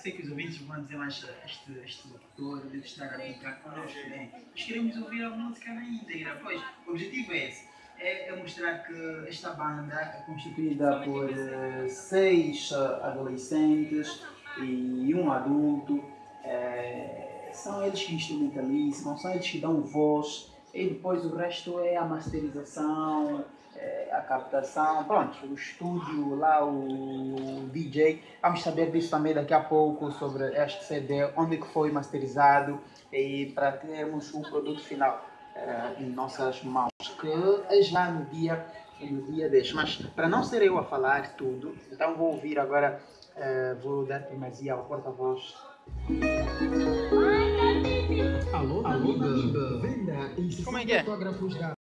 sei que os ouvintes vão dizer, mas este, este locutor deve estar a brincar connosco, né? Nós queremos ouvir a música na íntegra, pois o objetivo é esse. É, é mostrar que esta banda é constituída por eh, seis eh, adolescentes e um adulto. Eh, são eles que instrumentalizam, são eles que dão voz e depois o resto é a masterização, é, a captação, pronto, o estúdio lá, o DJ. Vamos saber disso também daqui a pouco sobre este CD, onde que foi masterizado e para termos o produto final é, em nossas mãos, que é já no dia, no dia 10. Mas para não ser eu a falar tudo, então vou ouvir agora, é, vou dar primazia ao porta-voz. Alô, Alô, Venda e Como é que é?